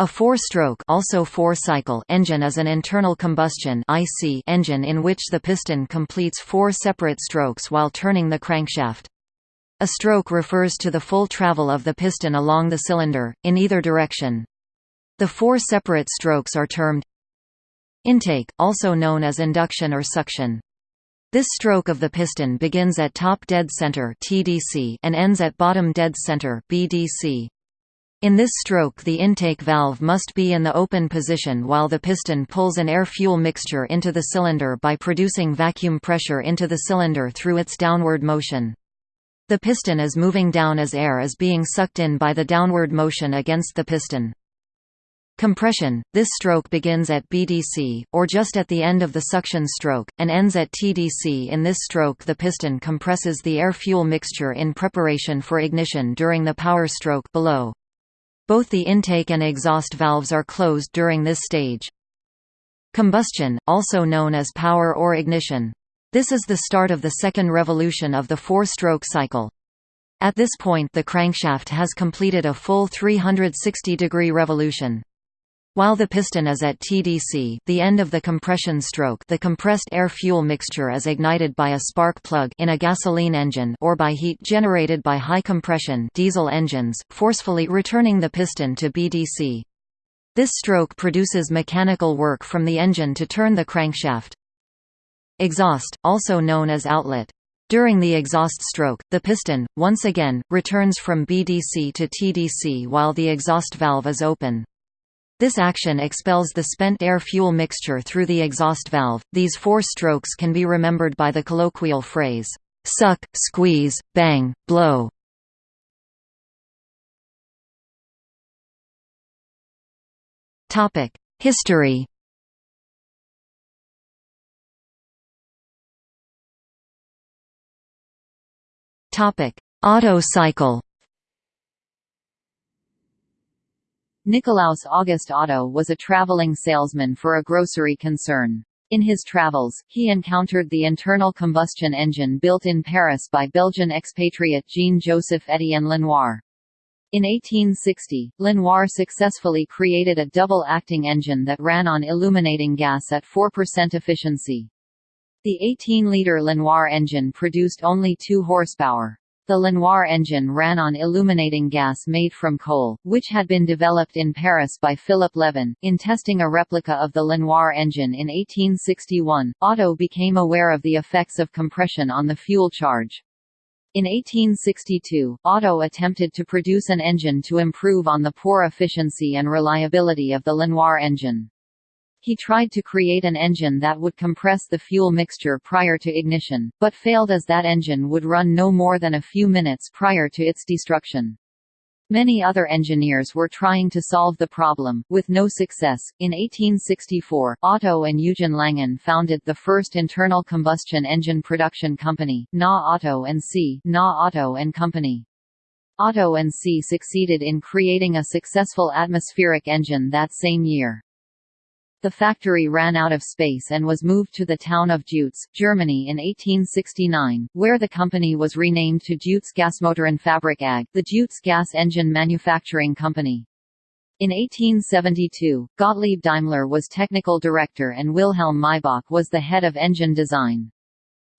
A four-stroke also four-cycle engine is an internal combustion IC engine in which the piston completes four separate strokes while turning the crankshaft. A stroke refers to the full travel of the piston along the cylinder, in either direction. The four separate strokes are termed intake, also known as induction or suction. This stroke of the piston begins at top dead center (TDC) and ends at bottom dead center (BDC). In this stroke the intake valve must be in the open position while the piston pulls an air-fuel mixture into the cylinder by producing vacuum pressure into the cylinder through its downward motion. The piston is moving down as air is being sucked in by the downward motion against the piston. Compression – This stroke begins at BDC, or just at the end of the suction stroke, and ends at TDC In this stroke the piston compresses the air-fuel mixture in preparation for ignition during the power stroke below. Both the intake and exhaust valves are closed during this stage. Combustion, also known as power or ignition. This is the start of the second revolution of the four-stroke cycle. At this point the crankshaft has completed a full 360-degree revolution. While the piston is at TDC the end of the compression stroke the compressed air-fuel mixture is ignited by a spark plug in a gasoline engine or by heat generated by high-compression diesel engines, forcefully returning the piston to BDC. This stroke produces mechanical work from the engine to turn the crankshaft. Exhaust, also known as outlet. During the exhaust stroke, the piston, once again, returns from BDC to TDC while the exhaust valve is open. This action expels the spent air-fuel mixture through the exhaust valve. These four strokes can be remembered by the colloquial phrase, suck, squeeze, bang, blow. Topic: History. Topic: Otto cycle. Nikolaus August Otto was a traveling salesman for a grocery concern. In his travels, he encountered the internal combustion engine built in Paris by Belgian expatriate Jean-Joseph Étienne Lenoir. In 1860, Lenoir successfully created a double-acting engine that ran on illuminating gas at 4% efficiency. The 18-liter Lenoir engine produced only 2 horsepower. The Lenoir engine ran on illuminating gas made from coal, which had been developed in Paris by Philip Lebon. In testing a replica of the Lenoir engine in 1861, Otto became aware of the effects of compression on the fuel charge. In 1862, Otto attempted to produce an engine to improve on the poor efficiency and reliability of the Lenoir engine. He tried to create an engine that would compress the fuel mixture prior to ignition, but failed as that engine would run no more than a few minutes prior to its destruction. Many other engineers were trying to solve the problem, with no success. In 1864, Otto and Eugen Langen founded the first internal combustion engine production company, Na Otto and C. Na Otto and Company. Otto and C succeeded in creating a successful atmospheric engine that same year. The factory ran out of space and was moved to the town of Deutz, Germany in 1869, where the company was renamed to Deutz Gasmotorenfabrik AG, the Deutz gas engine manufacturing company. In 1872, Gottlieb Daimler was technical director and Wilhelm Maybach was the head of engine design.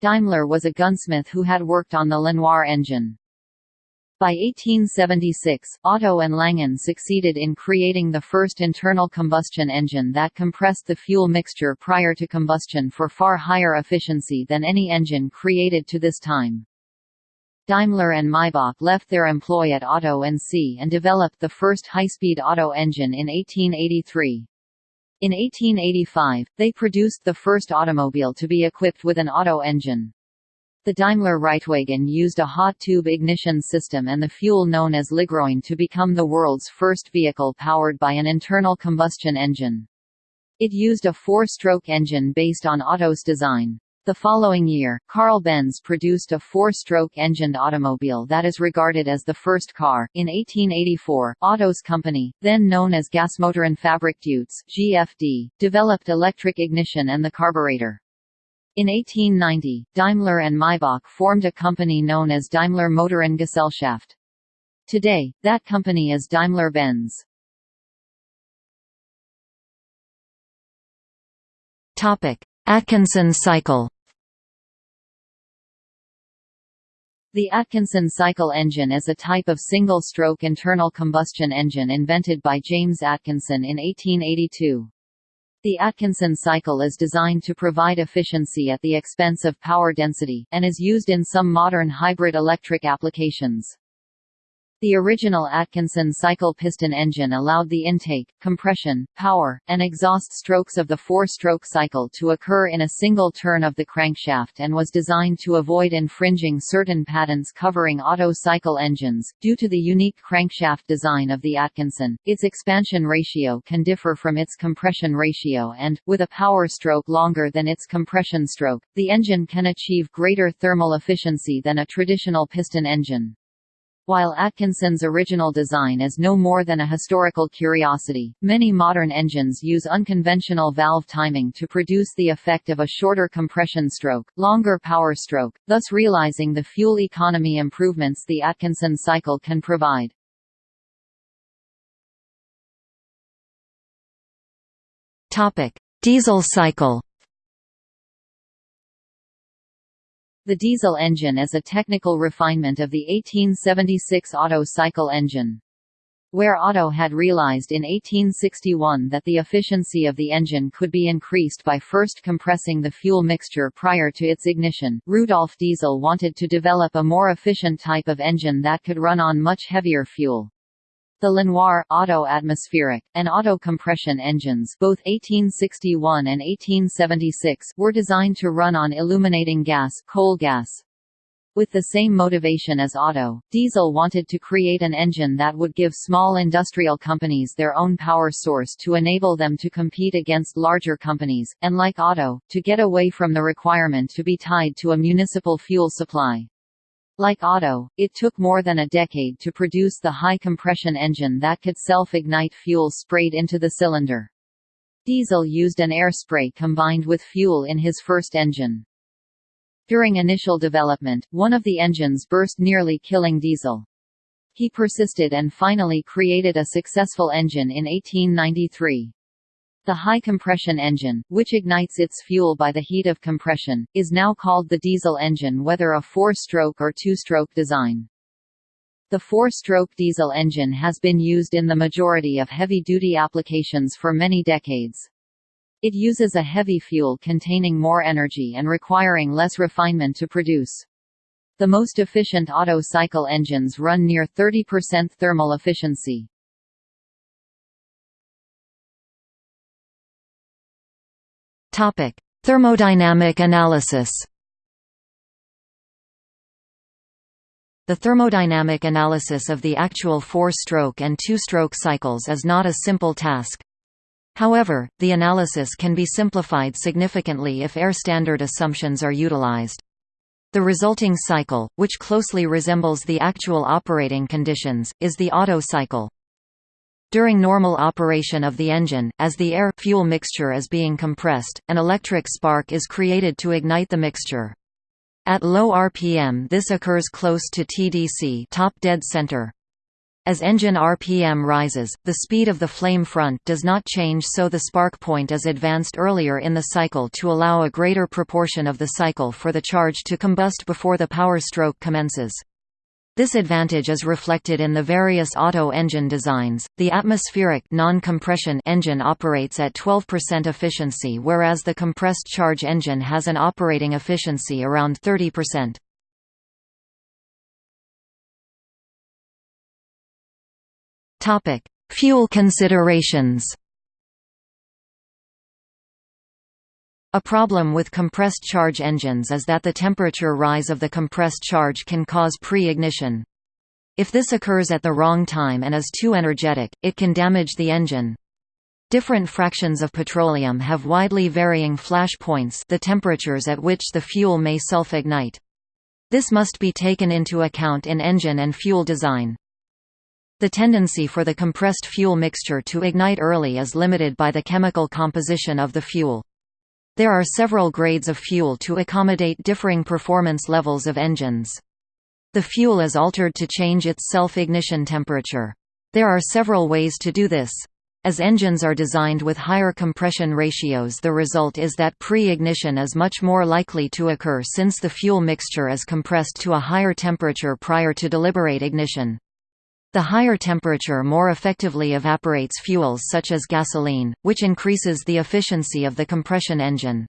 Daimler was a gunsmith who had worked on the Lenoir engine. By 1876, Otto and Langen succeeded in creating the first internal combustion engine that compressed the fuel mixture prior to combustion for far higher efficiency than any engine created to this time. Daimler and Maybach left their employ at Otto and C and developed the first high-speed Otto engine in 1883. In 1885, they produced the first automobile to be equipped with an Otto engine. The Daimler Reitwagen used a hot tube ignition system and the fuel known as Ligroin to become the world's first vehicle powered by an internal combustion engine. It used a four-stroke engine based on Otto's design. The following year, Carl Benz produced a four-stroke engined automobile that is regarded as the first car. In 1884, Otto's company, then known as Gasmotorenfabrik Deutz (GFD), developed electric ignition and the carburetor. In 1890, Daimler and Maybach formed a company known as Daimler Motorengesellschaft. Today, that company is Daimler-Benz. Atkinson cycle The Atkinson cycle engine is a type of single-stroke internal combustion engine invented by James Atkinson in 1882. The Atkinson cycle is designed to provide efficiency at the expense of power density, and is used in some modern hybrid electric applications. The original Atkinson cycle piston engine allowed the intake, compression, power, and exhaust strokes of the four-stroke cycle to occur in a single turn of the crankshaft and was designed to avoid infringing certain patents covering Otto cycle engines. Due to the unique crankshaft design of the Atkinson, its expansion ratio can differ from its compression ratio and, with a power stroke longer than its compression stroke, the engine can achieve greater thermal efficiency than a traditional piston engine. While Atkinson's original design is no more than a historical curiosity, many modern engines use unconventional valve timing to produce the effect of a shorter compression stroke, longer power stroke, thus realizing the fuel economy improvements the Atkinson cycle can provide. Diesel cycle The diesel engine is a technical refinement of the 1876 Otto cycle engine. Where Otto had realized in 1861 that the efficiency of the engine could be increased by first compressing the fuel mixture prior to its ignition, Rudolf Diesel wanted to develop a more efficient type of engine that could run on much heavier fuel. The Lenoir, Otto-atmospheric, and Otto-compression engines both 1861 and 1876 were designed to run on illuminating gas, coal gas. With the same motivation as Otto, Diesel wanted to create an engine that would give small industrial companies their own power source to enable them to compete against larger companies, and like Otto, to get away from the requirement to be tied to a municipal fuel supply. Like Otto, it took more than a decade to produce the high-compression engine that could self-ignite fuel sprayed into the cylinder. Diesel used an air spray combined with fuel in his first engine. During initial development, one of the engines burst nearly killing Diesel. He persisted and finally created a successful engine in 1893. The high compression engine, which ignites its fuel by the heat of compression, is now called the diesel engine whether a four-stroke or two-stroke design. The four-stroke diesel engine has been used in the majority of heavy-duty applications for many decades. It uses a heavy fuel containing more energy and requiring less refinement to produce. The most efficient Otto cycle engines run near 30% thermal efficiency. Topic: Thermodynamic analysis. The thermodynamic analysis of the actual four-stroke and two-stroke cycles is not a simple task. However, the analysis can be simplified significantly if air standard assumptions are utilized. The resulting cycle, which closely resembles the actual operating conditions, is the Otto cycle. During normal operation of the engine, as the air-fuel mixture is being compressed, an electric spark is created to ignite the mixture. At low RPM this occurs close to TDC top dead center. As engine RPM rises, the speed of the flame front does not change so the spark point is advanced earlier in the cycle to allow a greater proportion of the cycle for the charge to combust before the power stroke commences. This advantage is reflected in the various Otto engine designs. The atmospheric non-compression engine operates at 12% efficiency whereas the compressed charge engine has an operating efficiency around 30%. Topic: Fuel considerations. A problem with compressed charge engines is that the temperature rise of the compressed charge can cause pre-ignition. If this occurs at the wrong time and is too energetic, it can damage the engine. Different fractions of petroleum have widely varying flash points the temperatures at which the fuel may self-ignite. This must be taken into account in engine and fuel design. The tendency for the compressed fuel mixture to ignite early is limited by the chemical composition of the fuel. There are several grades of fuel to accommodate differing performance levels of engines. The fuel is altered to change its self-ignition temperature. There are several ways to do this. As engines are designed with higher compression ratios the result is that pre-ignition is much more likely to occur since the fuel mixture is compressed to a higher temperature prior to deliberate ignition. The higher temperature more effectively evaporates fuels such as gasoline, which increases the efficiency of the compression engine.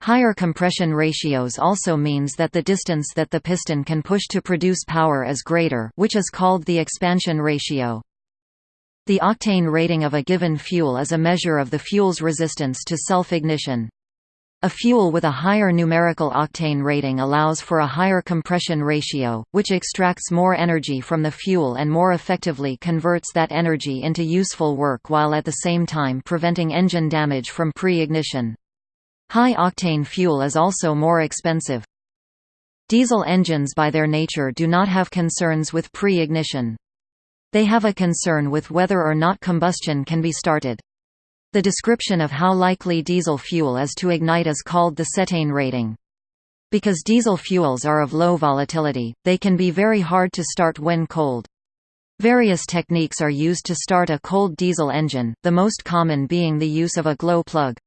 Higher compression ratios also means that the distance that the piston can push to produce power is greater which is called the expansion ratio. The octane rating of a given fuel is a measure of the fuel's resistance to self-ignition. A fuel with a higher numerical octane rating allows for a higher compression ratio, which extracts more energy from the fuel and more effectively converts that energy into useful work while at the same time preventing engine damage from pre-ignition. High-octane fuel is also more expensive. Diesel engines by their nature do not have concerns with pre-ignition. They have a concern with whether or not combustion can be started. The description of how likely diesel fuel is to ignite is called the cetane rating. Because diesel fuels are of low volatility, they can be very hard to start when cold. Various techniques are used to start a cold diesel engine, the most common being the use of a glow plug.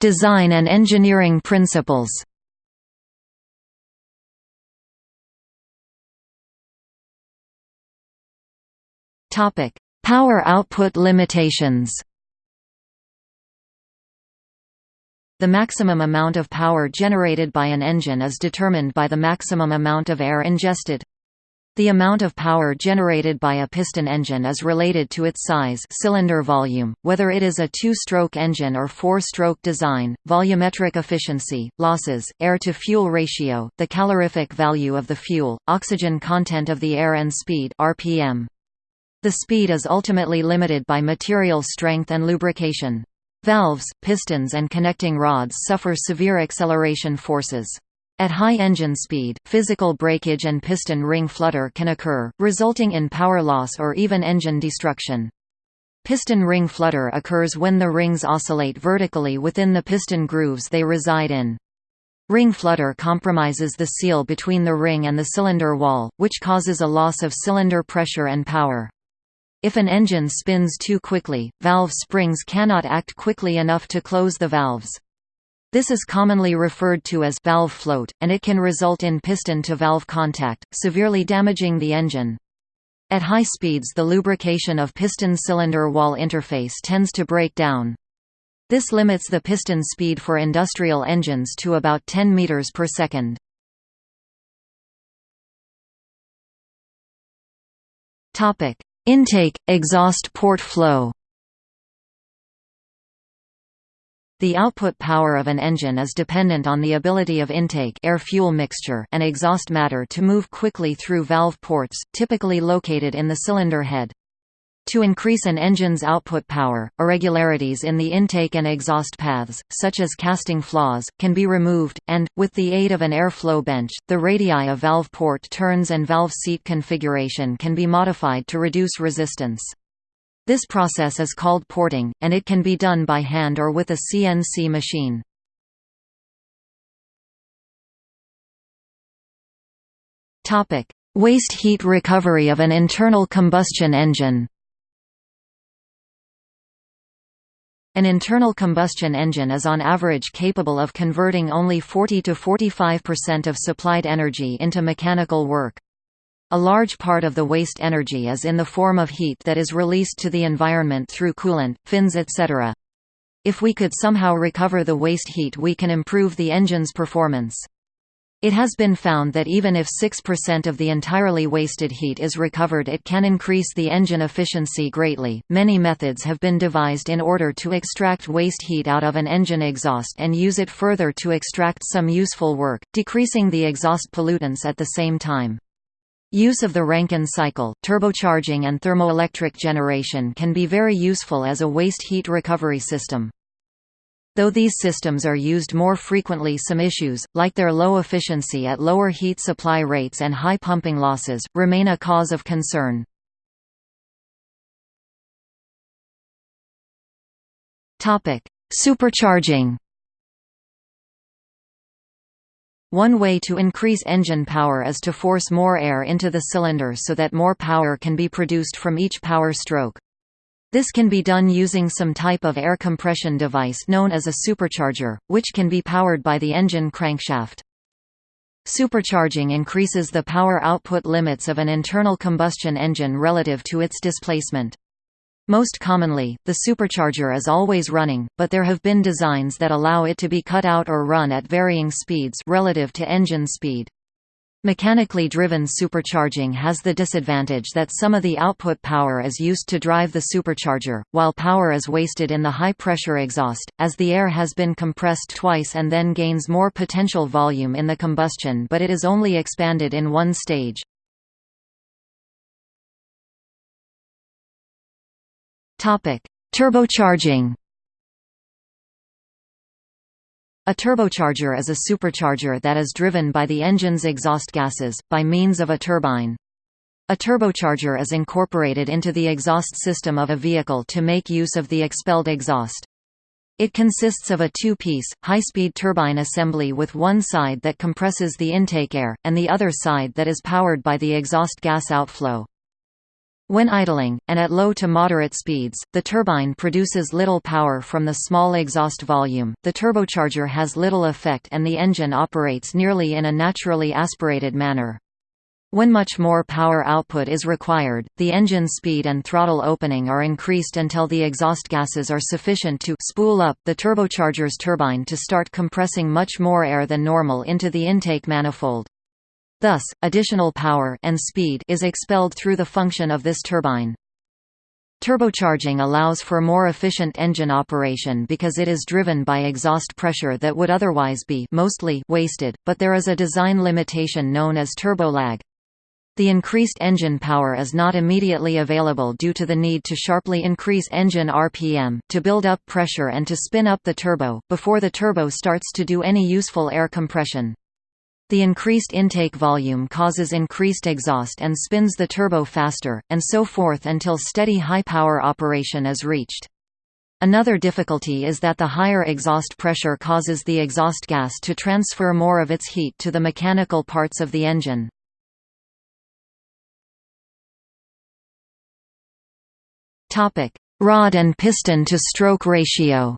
Design and engineering principles Topic: Power output limitations. The maximum amount of power generated by an engine is determined by the maximum amount of air ingested. The amount of power generated by a piston engine is related to its size cylinder volume, whether it is a two-stroke engine or four-stroke design, volumetric efficiency, losses, air-to-fuel ratio, the calorific value of the fuel, oxygen content of the air and speed RPM. The speed is ultimately limited by material strength and lubrication. Valves, pistons and connecting rods suffer severe acceleration forces. At high engine speed, physical breakage and piston ring flutter can occur, resulting in power loss or even engine destruction. Piston ring flutter occurs when the rings oscillate vertically within the piston grooves they reside in. Ring flutter compromises the seal between the ring and the cylinder wall, which causes a loss of cylinder pressure and power. If an engine spins too quickly, valve springs cannot act quickly enough to close the valves. This is commonly referred to as valve float, and it can result in piston-to-valve contact, severely damaging the engine. At high speeds the lubrication of piston-cylinder wall interface tends to break down. This limits the piston speed for industrial engines to about 10 meters per second. Topic: Intake, exhaust port flow The output power of an engine is dependent on the ability of intake air-fuel mixture and exhaust matter to move quickly through valve ports, typically located in the cylinder head. To increase an engine's output power, irregularities in the intake and exhaust paths, such as casting flaws, can be removed, and, with the aid of an airflow bench, the radii of valve port turns and valve seat configuration can be modified to reduce resistance. This process is called porting, and it can be done by hand or with a CNC machine. Waste heat recovery of an internal combustion engine An internal combustion engine is on average capable of converting only 40 to 45% of supplied energy into mechanical work. A large part of the waste energy is in the form of heat that is released to the environment through coolant, fins etc. If we could somehow recover the waste heat we can improve the engine's performance. It has been found that even if 6% of the entirely wasted heat is recovered, it can increase the engine efficiency greatly. Many methods have been devised in order to extract waste heat out of an engine exhaust and use it further to extract some useful work, decreasing the exhaust pollutants at the same time. Use of the Rankine cycle, turbocharging and thermoelectric generation can be very useful as a waste heat recovery system. Though these systems are used more frequently some issues, like their low efficiency at lower heat supply rates and high pumping losses, remain a cause of concern. Supercharging One way to increase engine power is to force more air into the cylinder so that more power can be produced from each power stroke. This can be done using some type of air compression device known as a supercharger, which can be powered by the engine crankshaft. Supercharging increases the power output limits of an internal combustion engine relative to its displacement. Most commonly, the supercharger is always running, but there have been designs that allow it to be cut out or run at varying speeds relative to engine speed. Mechanically driven supercharging has the disadvantage that some of the output power is used to drive the supercharger, while power is wasted in the high-pressure exhaust, as the air has been compressed twice and then gains more potential volume in the combustion but it is only expanded in one stage. Turbocharging A turbocharger is a supercharger that is driven by the engine's exhaust gases, by means of a turbine. A turbocharger is incorporated into the exhaust system of a vehicle to make use of the expelled exhaust. It consists of a two-piece, high-speed turbine assembly with one side that compresses the intake air, and the other side that is powered by the exhaust gas outflow. When idling, and at low to moderate speeds, the turbine produces little power from the small exhaust volume, the turbocharger has little effect and the engine operates nearly in a naturally aspirated manner. When much more power output is required, the engine speed and throttle opening are increased until the exhaust gases are sufficient to spool up the turbocharger's turbine to start compressing much more air than normal into the intake manifold. Thus, additional power and speed is expelled through the function of this turbine. Turbocharging allows for more efficient engine operation because it is driven by exhaust pressure that would otherwise be mostly wasted, but there is a design limitation known as turbolag. The increased engine power is not immediately available due to the need to sharply increase engine RPM, to build up pressure and to spin up the turbo, before the turbo starts to do any useful air compression. The increased intake volume causes increased exhaust and spins the turbo faster, and so forth until steady high-power operation is reached. Another difficulty is that the higher exhaust pressure causes the exhaust gas to transfer more of its heat to the mechanical parts of the engine. Rod and piston to stroke ratio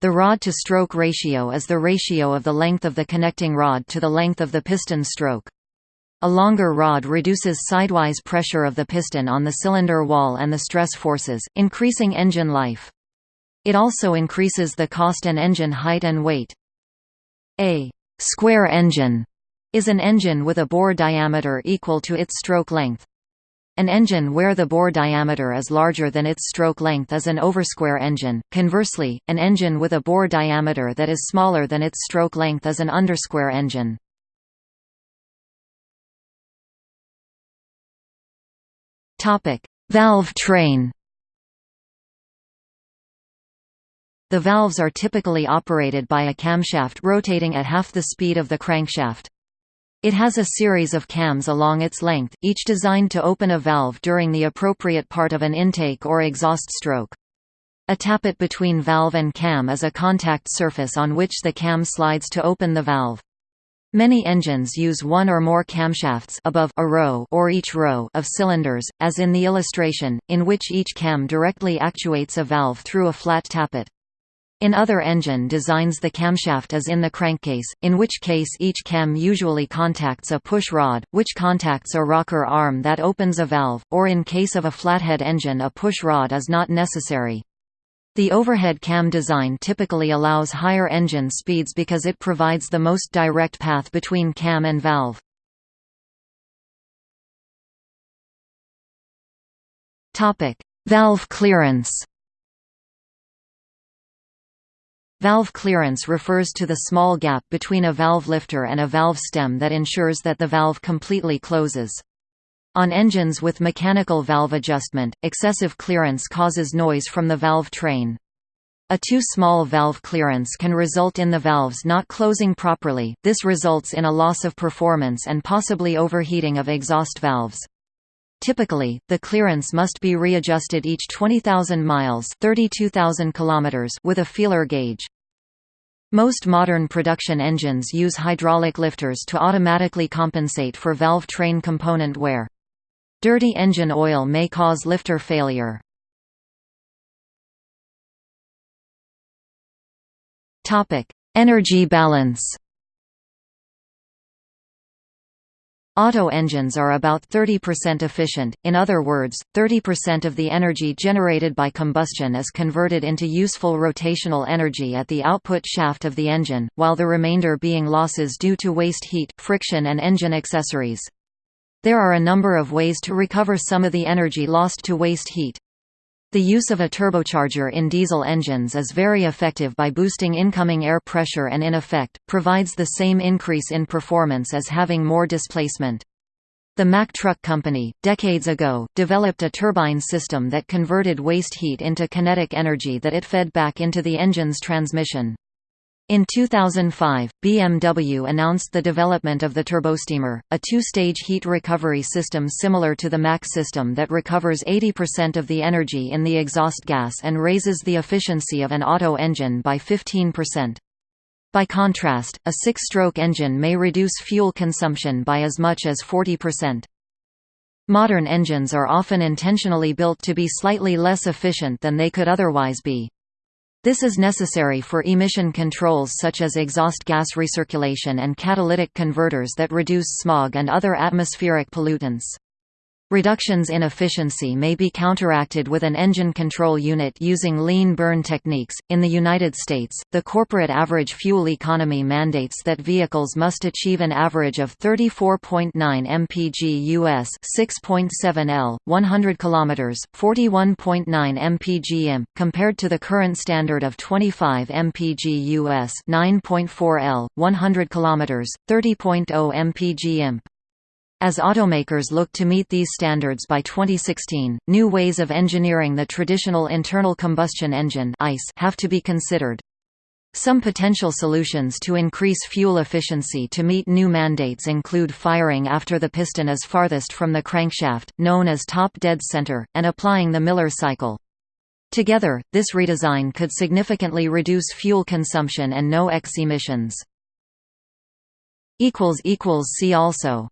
The rod-to-stroke ratio is the ratio of the length of the connecting rod to the length of the piston stroke. A longer rod reduces sidewise pressure of the piston on the cylinder wall and the stress forces, increasing engine life. It also increases the cost and engine height and weight. A square engine is an engine with a bore diameter equal to its stroke length. An engine where the bore diameter is larger than its stroke length is an oversquare engine. Conversely, an engine with a bore diameter that is smaller than its stroke length is an undersquare engine. Topic: Valve train. The valves are typically operated by a camshaft rotating at half the speed of the crankshaft. It has a series of cams along its length, each designed to open a valve during the appropriate part of an intake or exhaust stroke. A tappet between valve and cam is a contact surface on which the cam slides to open the valve. Many engines use one or more camshafts above a row or each row of cylinders, as in the illustration, in which each cam directly actuates a valve through a flat tappet. In other engine designs the camshaft is in the crankcase, in which case each cam usually contacts a push rod, which contacts a rocker arm that opens a valve, or in case of a flathead engine a push rod is not necessary. The overhead cam design typically allows higher engine speeds because it provides the most direct path between cam and valve. Valve clearance Valve clearance refers to the small gap between a valve lifter and a valve stem that ensures that the valve completely closes. On engines with mechanical valve adjustment, excessive clearance causes noise from the valve train. A too small valve clearance can result in the valves not closing properly, this results in a loss of performance and possibly overheating of exhaust valves. Typically, the clearance must be readjusted each 20,000 miles 32,000 kilometers with a feeler gauge. Most modern production engines use hydraulic lifters to automatically compensate for valve train component wear. Dirty engine oil may cause lifter failure. Energy balance Otto engines are about 30% efficient, in other words, 30% of the energy generated by combustion is converted into useful rotational energy at the output shaft of the engine, while the remainder being losses due to waste heat, friction and engine accessories. There are a number of ways to recover some of the energy lost to waste heat. The use of a turbocharger in diesel engines is very effective by boosting incoming air pressure and in effect, provides the same increase in performance as having more displacement. The Mack Truck Company, decades ago, developed a turbine system that converted waste heat into kinetic energy that it fed back into the engine's transmission. In 2005, BMW announced the development of the Turbosteamer, a two-stage heat recovery system similar to the Mack system that recovers 80% of the energy in the exhaust gas and raises the efficiency of an Otto engine by 15%. By contrast, a six-stroke engine may reduce fuel consumption by as much as 40%. Modern engines are often intentionally built to be slightly less efficient than they could otherwise be. This is necessary for emission controls such as exhaust gas recirculation and catalytic converters that reduce smog and other atmospheric pollutants. Reductions in efficiency may be counteracted with an engine control unit using lean burn techniques. In the United States, the corporate average fuel economy mandates that vehicles must achieve an average of 34.9 mpg US, 6.7 L, 100 km, 41.9 mpg imp, compared to the current standard of 25 mpg US, 9.4 L, 100 km, 30.0 mpg imp. As automakers look to meet these standards by 2016, new ways of engineering the traditional internal combustion engine ICE have to be considered. Some potential solutions to increase fuel efficiency to meet new mandates include firing after the piston is farthest from the crankshaft, known as top dead center, and applying the Miller cycle. Together, this redesign could significantly reduce fuel consumption and NOx emissions. See also